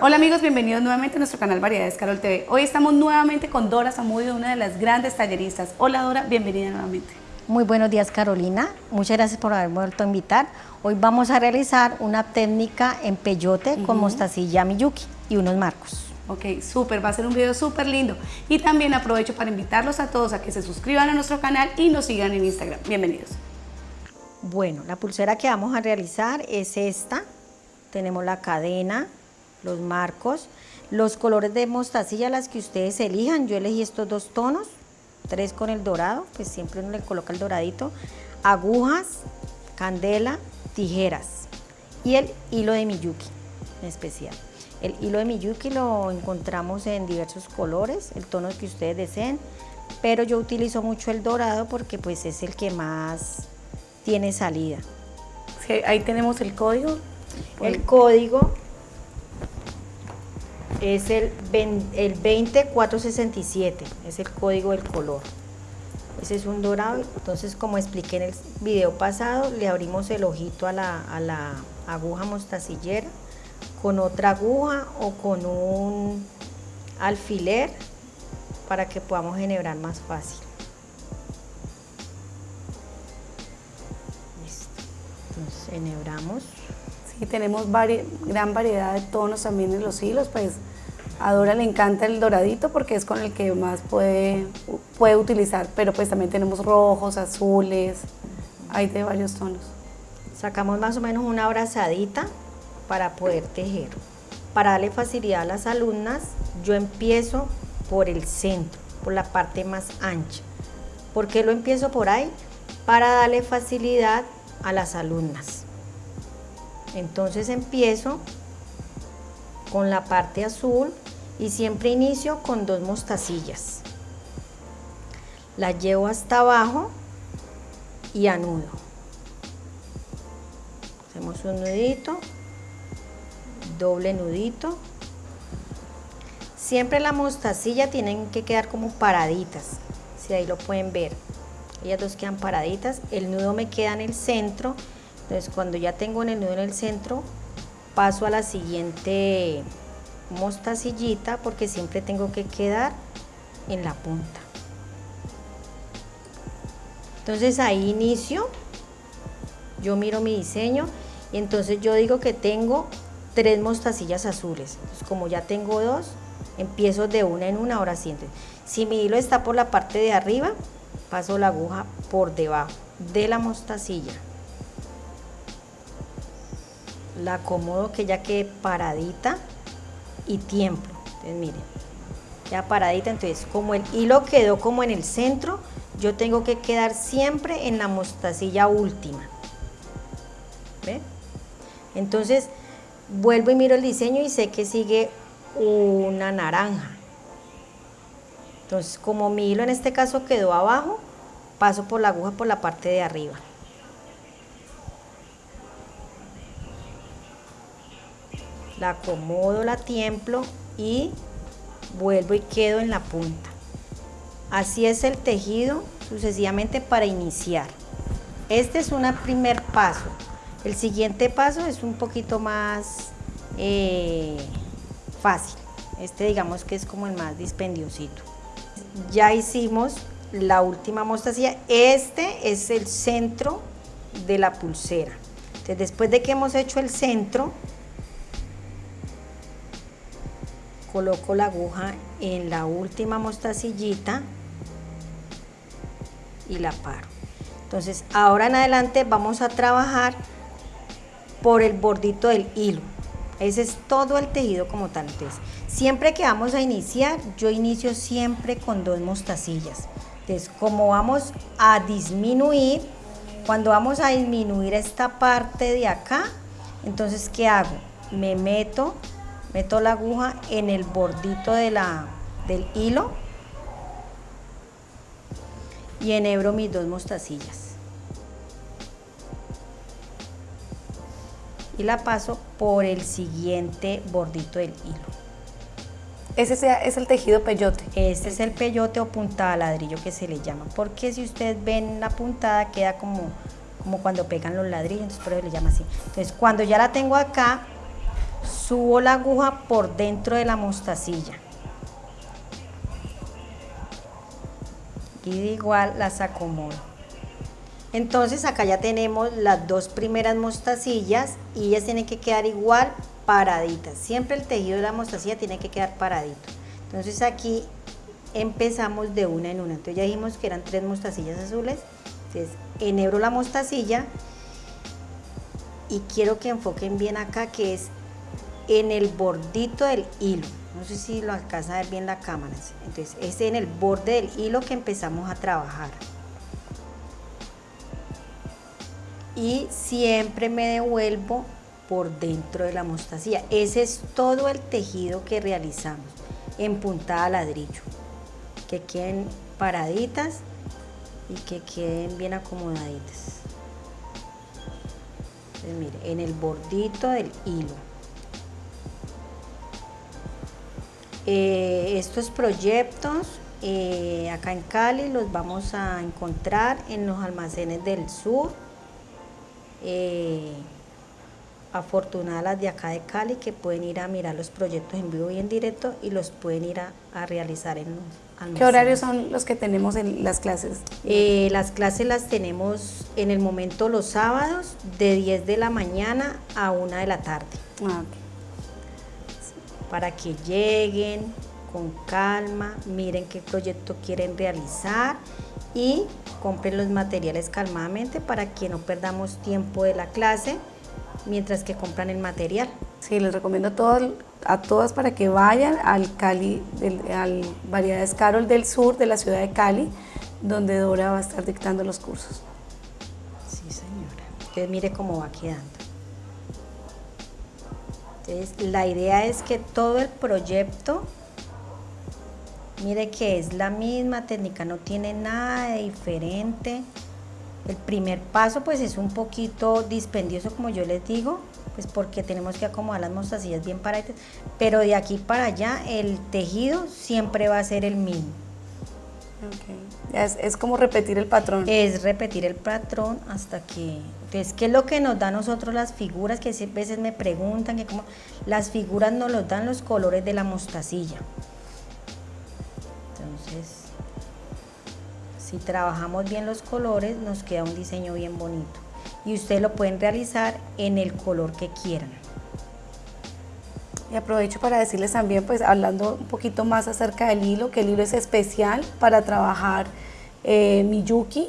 Hola amigos, bienvenidos nuevamente a nuestro canal Variedades Carol TV. Hoy estamos nuevamente con Dora Zamudio, una de las grandes talleristas. Hola Dora, bienvenida nuevamente. Muy buenos días Carolina, muchas gracias por haberme vuelto a invitar. Hoy vamos a realizar una técnica en peyote con mostacilla miyuki y unos marcos. Ok, súper, va a ser un video súper lindo. Y también aprovecho para invitarlos a todos a que se suscriban a nuestro canal y nos sigan en Instagram. Bienvenidos. Bueno, la pulsera que vamos a realizar es esta. Tenemos la cadena, los marcos, los colores de mostacilla, las que ustedes elijan. Yo elegí estos dos tonos, tres con el dorado, pues siempre uno le coloca el doradito, agujas, candela, tijeras y el hilo de Miyuki en especial. El hilo de Miyuki lo encontramos en diversos colores, el tono que ustedes deseen, pero yo utilizo mucho el dorado porque pues es el que más tiene salida. ahí tenemos el código. El código es el, el 20467, es el código del color. Ese es un dorado, entonces como expliqué en el video pasado, le abrimos el ojito a la, a la aguja mostacillera con otra aguja o con un alfiler para que podamos enhebrar más fácil. Listo. Entonces enhebramos. Sí, tenemos gran variedad de tonos también en los hilos, pues a Dora le encanta el doradito porque es con el que más puede, puede utilizar, pero pues también tenemos rojos, azules, hay de varios tonos. Sacamos más o menos una abrazadita para poder tejer. Para darle facilidad a las alumnas, yo empiezo por el centro, por la parte más ancha. ¿Por qué lo empiezo por ahí? Para darle facilidad a las alumnas. Entonces empiezo con la parte azul y siempre inicio con dos mostacillas. La llevo hasta abajo y anudo. Hacemos un nudito, doble nudito. Siempre la mostacilla tienen que quedar como paraditas, si ahí lo pueden ver. Ellas dos quedan paraditas, el nudo me queda en el centro, entonces cuando ya tengo el nudo en el centro, paso a la siguiente mostacillita porque siempre tengo que quedar en la punta. Entonces ahí inicio, yo miro mi diseño y entonces yo digo que tengo tres mostacillas azules. como ya tengo dos, empiezo de una en una, ahora siento. Si mi hilo está por la parte de arriba, paso la aguja por debajo de la mostacilla. La acomodo que ya quede paradita y tiempo. Entonces miren, ya paradita, entonces como el hilo quedó como en el centro, yo tengo que quedar siempre en la mostacilla última. ¿Ven? Entonces vuelvo y miro el diseño y sé que sigue una naranja. Entonces como mi hilo en este caso quedó abajo, paso por la aguja por la parte de arriba. La acomodo, la tiemplo y vuelvo y quedo en la punta. Así es el tejido sucesivamente para iniciar. Este es un primer paso. El siguiente paso es un poquito más eh, fácil. Este digamos que es como el más dispendiosito. Ya hicimos la última mostacilla. Este es el centro de la pulsera. Entonces, después de que hemos hecho el centro, coloco la aguja en la última mostacillita y la paro. Entonces ahora en adelante vamos a trabajar por el bordito del hilo. Ese es todo el tejido como tal. Entonces, siempre que vamos a iniciar, yo inicio siempre con dos mostacillas. Entonces, como vamos a disminuir, cuando vamos a disminuir esta parte de acá, entonces, ¿qué hago? Me meto meto la aguja en el bordito de la, del hilo y enhebro mis dos mostacillas. Y la paso por el siguiente bordito del hilo. Ese es el tejido peyote. Este es el peyote o puntada ladrillo que se le llama. Porque si ustedes ven la puntada queda como, como cuando pegan los ladrillos, entonces por eso le llama así. Entonces cuando ya la tengo acá, subo la aguja por dentro de la mostacilla. Y igual las acomodo. Entonces acá ya tenemos las dos primeras mostacillas y ellas tienen que quedar igual paraditas. Siempre el tejido de la mostacilla tiene que quedar paradito. Entonces aquí empezamos de una en una. Entonces ya dijimos que eran tres mostacillas azules. Entonces enhebro la mostacilla y quiero que enfoquen bien acá que es en el bordito del hilo. No sé si lo alcanza a ver bien la cámara. Entonces es en el borde del hilo que empezamos a trabajar. Y siempre me devuelvo por dentro de la mostacilla. Ese es todo el tejido que realizamos en puntada ladrillo. Que queden paraditas y que queden bien acomodaditas. mire, en el bordito del hilo. Eh, estos proyectos eh, acá en Cali los vamos a encontrar en los almacenes del sur. Eh, afortunadas de acá de Cali que pueden ir a mirar los proyectos en vivo y en directo y los pueden ir a, realizar en los ¿Qué horarios son los que tenemos en las clases? Eh, las clases las tenemos en el momento los sábados de 10 de la mañana a 1 de la tarde. Ah, Para que lleguen con calma, miren qué proyecto quieren realizar y compren los materiales calmadamente para que no perdamos tiempo de la clase mientras que compran el material. Sí, les recomiendo a, a todas para que vayan al Cali, al Variedades Carol del Sur de la ciudad de Cali, donde Dora va a estar dictando los cursos. Sí, señora. Usted mire cómo va quedando. Entonces, la idea es que todo el proyecto, mire que es la misma técnica, no tiene nada de diferente. El primer paso pues es un poquito dispendioso como yo les digo, pues porque tenemos que acomodar las mostacillas bien paraditas, pero de aquí para allá el tejido siempre va a ser el mismo. Es, es, como repetir el patrón. Es repetir el patrón hasta que... Entonces, ¿qué es lo que nos da a nosotros las figuras? Que a veces me preguntan que como las figuras nos los dan los colores de la mostacilla. Entonces, si trabajamos bien los colores, nos queda un diseño bien bonito. Y ustedes lo pueden realizar en el color que quieran. Y aprovecho para decirles también, pues hablando un poquito más acerca del hilo, que el hilo es especial para trabajar eh, Miyuki.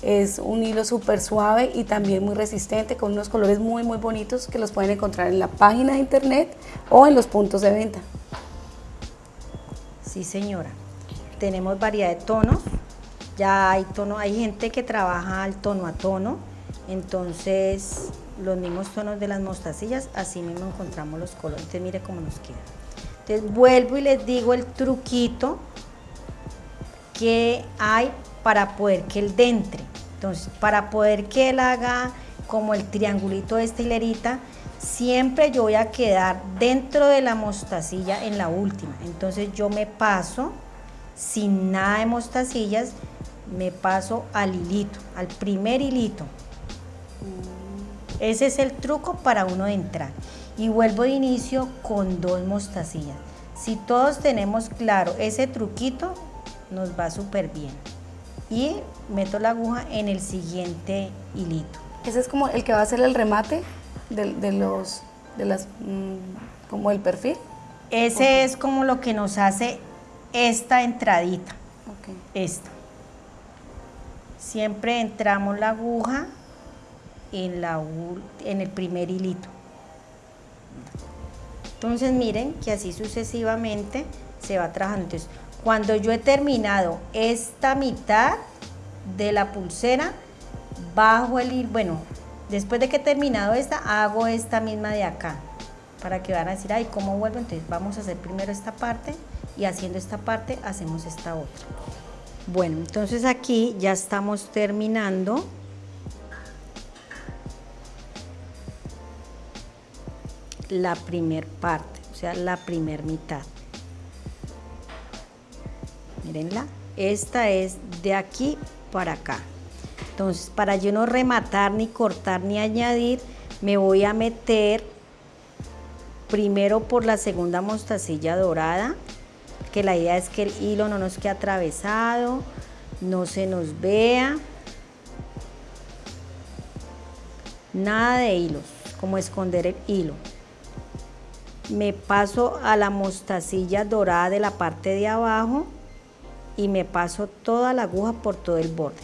Es un hilo súper suave y también muy resistente, con unos colores muy muy bonitos que los pueden encontrar en la página de internet o en los puntos de venta. Sí señora, tenemos variedad de tonos, ya hay tono, hay gente que trabaja al tono a tono, entonces los mismos tonos de las mostacillas, así mismo encontramos los colores. Entonces mire cómo nos queda. Entonces vuelvo y les digo el truquito que hay para poder que él dentre. Entonces, para poder que él haga como el triangulito de esta hilerita, siempre yo voy a quedar dentro de la mostacilla en la última. Entonces yo me paso sin nada de mostacillas me paso al hilito, al primer hilito. Ese es el truco para uno entrar. Y vuelvo de inicio con dos mostacillas. Si todos tenemos claro ese truquito, nos va súper bien. Y meto la aguja en el siguiente hilito. Ese es como el que va a ser el remate de, los, de las, mm, como el perfil. Ese es como lo que nos hace esta entradita. Esta siempre entramos la aguja en, la, en el primer hilito. Entonces miren que así sucesivamente se va trabajando. Entonces, cuando yo he terminado esta mitad de la pulsera, bajo el hilo, bueno, después de que he terminado esta, hago esta misma de acá, para que van a decir, ay, ¿cómo vuelvo? Entonces vamos a hacer primero esta parte y haciendo esta parte hacemos esta otra. Bueno, entonces aquí ya estamos terminando. La primer parte, o sea, la primer mitad. Mírenla, esta es de aquí para acá. Entonces, para yo no rematar, ni cortar, ni añadir, me voy a meter primero por la segunda mostacilla dorada, que la idea es que el hilo no nos quede atravesado, no se nos vea. Nada de hilos, como esconder el hilo. Me paso a la mostacilla dorada de la parte de abajo y me paso toda la aguja por todo el borde.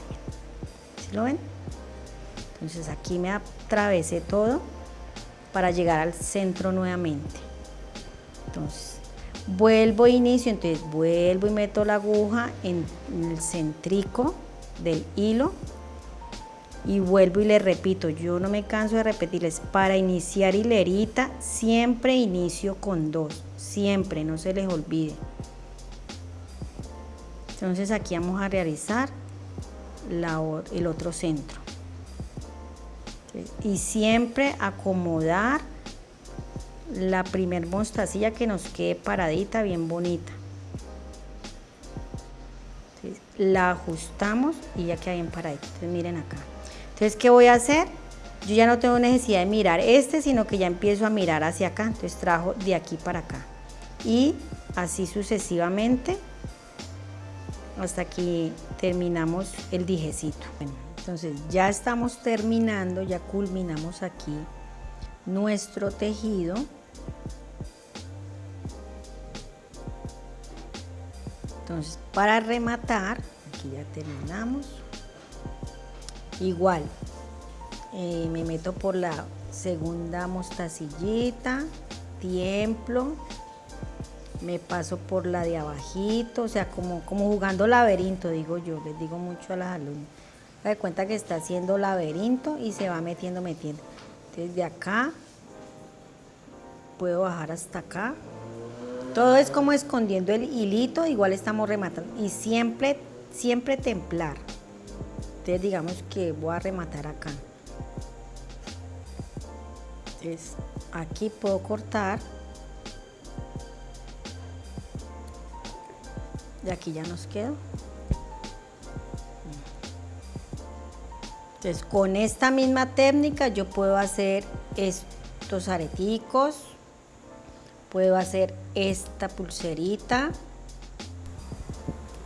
¿Sí lo ven? Entonces aquí me atravesé todo para llegar al centro nuevamente. Entonces, vuelvo e inicio, entonces vuelvo y meto la aguja en el centrico del hilo y vuelvo y le repito, yo no me canso de repetirles, para iniciar hilerita siempre inicio con dos, siempre, no se les olvide. Entonces aquí vamos a realizar el otro centro. Y siempre acomodar la primer mostacilla que nos quede paradita bien bonita. La ajustamos y ya queda bien paradita. Entonces miren acá entonces qué voy a hacer yo ya no tengo necesidad de mirar este sino que ya empiezo a mirar hacia acá entonces trajo de aquí para acá y así sucesivamente hasta que terminamos el dijecito entonces ya estamos terminando, ya culminamos aquí nuestro tejido. Entonces para rematar, aquí ya terminamos. Igual, eh, me meto por la segunda mostacillita, tiemplo, me paso por la de abajito, o sea, como, como jugando laberinto, digo yo, les digo mucho a las alumnas de cuenta que está haciendo laberinto y se va metiendo, metiendo. Desde acá puedo bajar hasta acá. Todo es como escondiendo el hilito, igual estamos rematando. Y siempre, siempre templar. Entonces digamos que voy a rematar acá. Entonces aquí puedo cortar. Y aquí ya nos quedó. Entonces, con esta misma técnica yo puedo hacer estos areticos, puedo hacer esta pulserita,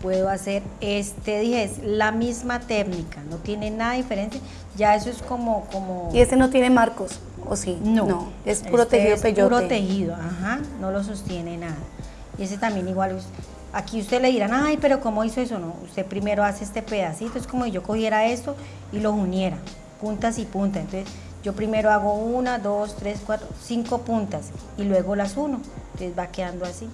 puedo hacer este dije, es la misma técnica, no tiene nada diferente, ya eso es como... como ¿Y este no tiene marcos, o sí? No, es puro este tejido es puro tejido, ajá, no lo sostiene nada. Y ese también igual, Aquí usted le dirán, ay, pero ¿cómo hizo eso? No, usted primero hace este pedacito, es como si yo cogiera esto y lo uniera, puntas y puntas. Entonces, yo primero hago una, dos, tres, cuatro, cinco puntas y luego las uno. Entonces va quedando así.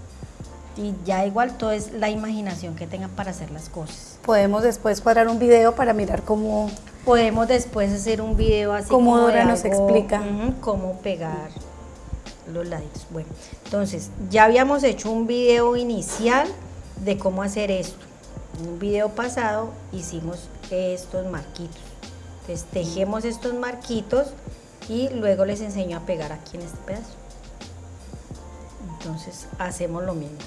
Y ya igual todo es la imaginación que tengan para hacer las cosas. Podemos después cuadrar un video para mirar cómo... Podemos después hacer un video así como Dora nos explica. cómo pegar los laditos. Bueno, entonces ya habíamos hecho un video inicial de cómo hacer esto. En un video pasado hicimos estos marquitos. Entonces tejemos estos marquitos y luego les enseño a pegar aquí en este pedazo. Entonces hacemos lo mismo.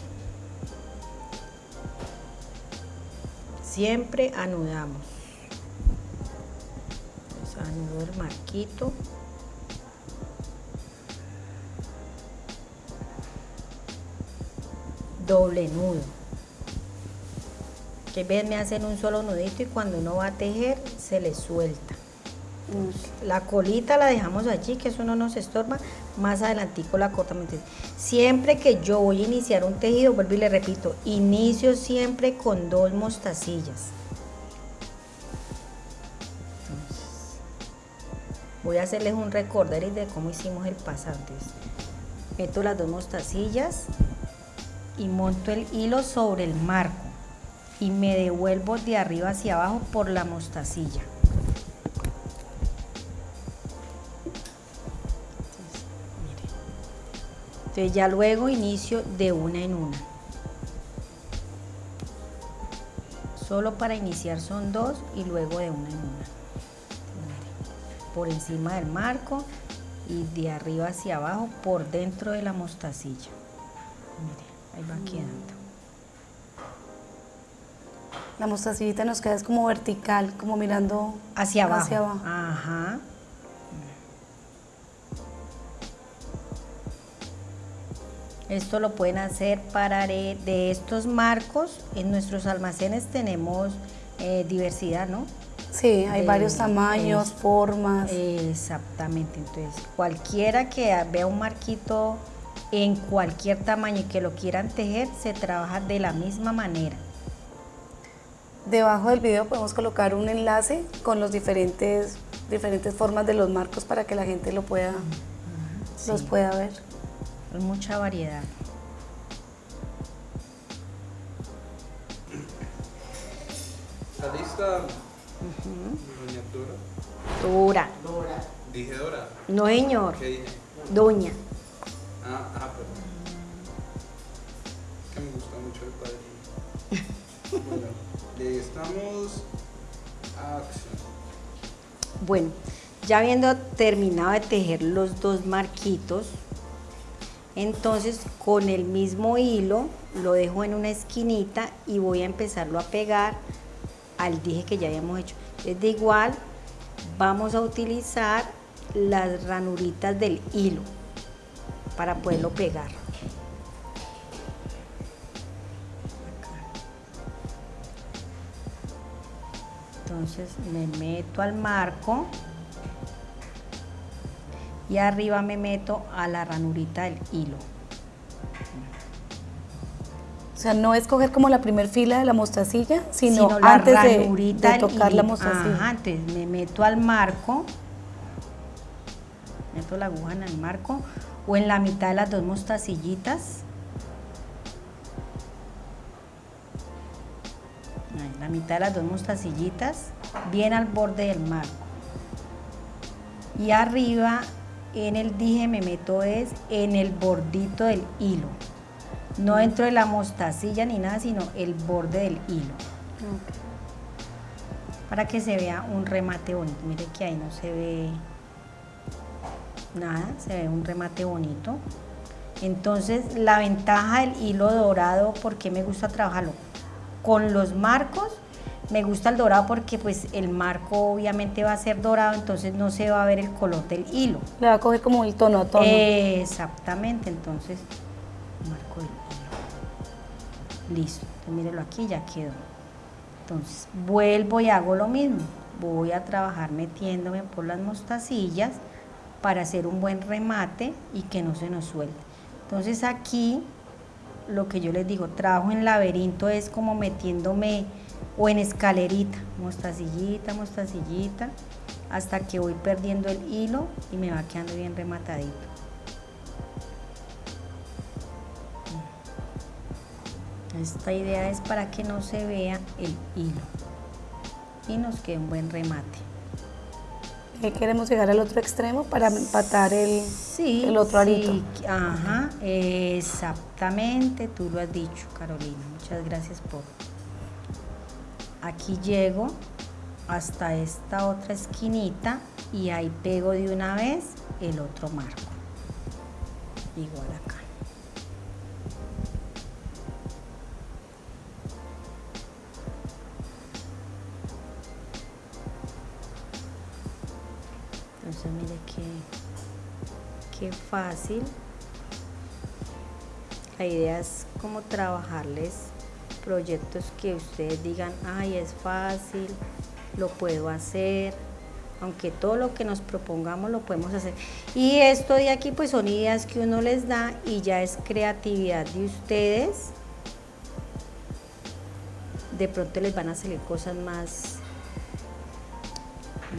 Siempre anudamos. Entonces, anudo el marquito. Doble nudo que ven me hacen un solo nudito y cuando uno va a tejer se le suelta. La colita la dejamos allí, que eso no nos estorba, más adelantico la cortamos. Siempre que yo voy a iniciar un tejido, vuelvo y le repito, inicio siempre con dos mostacillas. voy a hacerles un recorder de cómo hicimos el pasante. Meto las dos mostacillas y monto el hilo sobre el marco y me devuelvo de arriba hacia abajo por la mostacilla. Entonces, ya luego inicio de una en una. Solo para iniciar son dos y luego de una en una. Por encima del marco y de arriba hacia abajo por dentro de la mostacilla. ahí va quedando la mostacillita nos queda como vertical, como mirando hacia abajo. Hacia abajo. Ajá. Esto lo pueden hacer para de estos marcos. En nuestros almacenes tenemos eh, diversidad, ¿no? Sí, hay varios tamaños, formas. Exactamente, entonces cualquiera que vea un marquito en cualquier tamaño y que lo quieran tejer, se trabaja de la misma manera. Debajo del video podemos colocar un enlace con los diferentes, diferentes formas de los marcos para que la gente lo pueda, los pueda ver. Mucha variedad. ¿Está lista, doña Dora? Dora. ¿Dije Dora? No, señor. ¿Qué dije? Doña. Ah, ah, perdón. Que me gusta mucho el padrino. bueno, le estamos acción. Bueno, ya habiendo terminado de tejer los dos marquitos, entonces con el mismo hilo lo dejo en una esquinita y voy a empezarlo a pegar al dije que ya habíamos hecho. Es de igual, vamos a utilizar las ranuritas del hilo para poderlo pegar. Entonces me meto al marco y arriba me meto a la ranurita del hilo. O sea, no es coger como la primer fila de la mostacilla, sino, antes de, tocar la mostacilla. Ajá, antes me meto al marco, meto la aguja en el marco o en la mitad de las dos mostacillitas. la mitad de las dos mostacillitas, bien al borde del marco. Y arriba en el dije me meto es en el bordito del hilo. No dentro de la mostacilla ni nada, sino el borde del hilo. Para que se vea un remate bonito. Mire que ahí no se ve nada, se ve un remate bonito. Entonces la ventaja del hilo dorado, ¿por qué me gusta trabajarlo? Con los marcos, me gusta el dorado porque pues el marco obviamente va a ser dorado, entonces no se va a ver el color del hilo. Le va a coger como el tono a tono. Exactamente, entonces marco del hilo. Listo, entonces mírelo aquí, ya quedó. Entonces vuelvo y hago lo mismo. Voy a trabajar metiéndome por las mostacillas para hacer un buen remate y que no se nos suelte. Entonces aquí lo que yo les digo, trabajo en laberinto es como metiéndome o en escalerita, mostacillita, mostacillita, hasta que voy perdiendo el hilo y me va quedando bien rematadito. Esta idea es para que no se vea el hilo y nos quede un buen remate queremos llegar al otro extremo para empatar el, el otro arito. Sí, ajá, exactamente, tú lo has dicho, Carolina. Muchas gracias por... Aquí llego hasta esta otra esquinita y ahí pego de una vez el otro marco. Igual acá. Entonces mire qué, qué fácil. La idea es como trabajarles proyectos que ustedes digan, ay, es fácil, lo puedo hacer, aunque todo lo que nos propongamos lo podemos hacer. Y esto de aquí pues son ideas que uno les da y ya es creatividad de ustedes. De pronto les van a salir cosas más,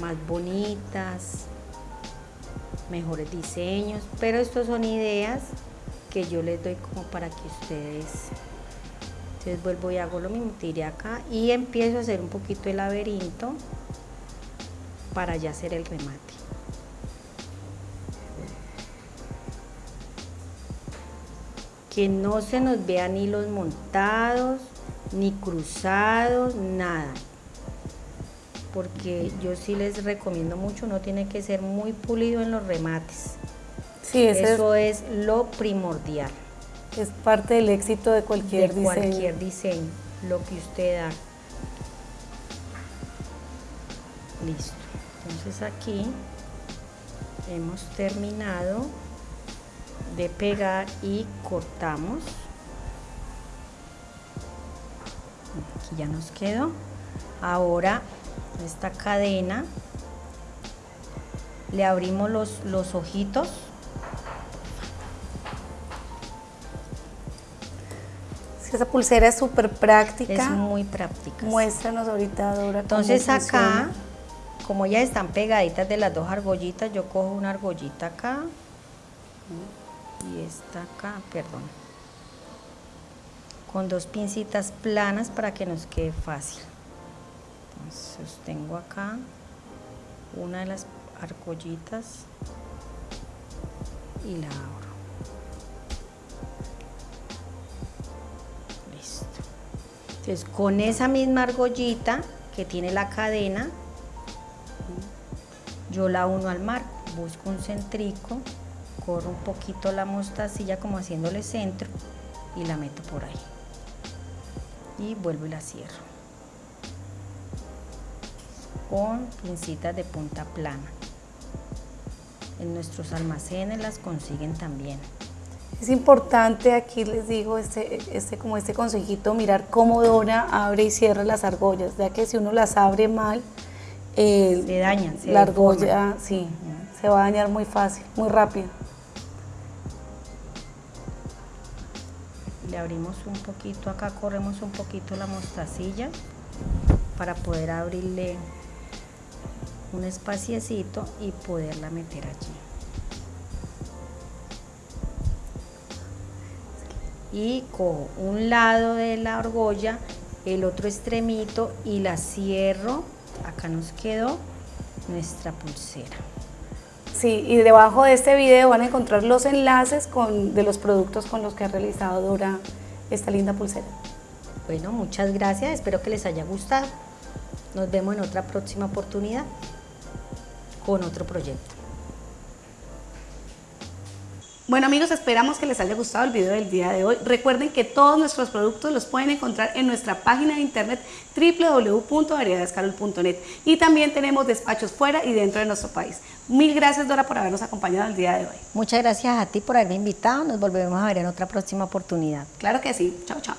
más bonitas, mejores diseños, pero estos son ideas que yo les doy como para que ustedes, entonces vuelvo y hago lo mismo, tiré acá y empiezo a hacer un poquito el laberinto para ya hacer el remate. Que no se nos vean hilos montados, ni cruzados, nada porque yo sí les recomiendo mucho, no tiene que ser muy pulido en los remates. Sí, eso es, lo primordial. Es parte del éxito de cualquier de cualquier diseño, lo que usted da. Listo. Entonces aquí hemos terminado de pegar y cortamos. Aquí ya nos quedó. Ahora esta cadena le abrimos los, los ojitos esa pulsera es súper práctica. Es muy práctica. Muéstranos ahorita, Dora. Entonces acá, como ya están pegaditas de las dos argollitas, yo cojo una argollita acá y esta acá, perdón. Con dos pincitas planas para que nos quede fácil. Entonces sostengo acá una de las argollitas y la abro. Entonces, con esa misma argollita que tiene la cadena, yo la uno al marco, busco un centrico, corro un poquito la mostacilla como haciéndole centro y la meto por ahí. Y vuelvo y la cierro. Con pincitas de punta plana. En nuestros almacenes las consiguen también. Es importante, aquí les digo, este, este, como este consejito, mirar cómo Dora abre y cierra las argollas, ya que si uno las abre mal, eh, se dañan, la argolla sí, se va a dañar muy fácil, muy rápido. Le abrimos un poquito, acá corremos un poquito la mostacilla para poder abrirle un espaciecito y poderla meter allí. Y cojo un lado de la argolla, el otro extremito y la cierro. Acá nos quedó nuestra pulsera. Sí, y debajo de este video van a encontrar los enlaces con, de los productos con los que ha realizado Dora esta linda pulsera. Bueno, muchas gracias, espero que les haya gustado. Nos vemos en otra próxima oportunidad con otro proyecto. Bueno amigos, esperamos que les haya gustado el video del día de hoy. Recuerden que todos nuestros productos los pueden encontrar en nuestra página de internet www.variedadescarol.net y también tenemos despachos fuera y dentro de nuestro país. Mil gracias Dora por habernos acompañado el día de hoy. Muchas gracias a ti por haberme invitado. Nos volvemos a ver en otra próxima oportunidad. Claro que sí. Chao, chao.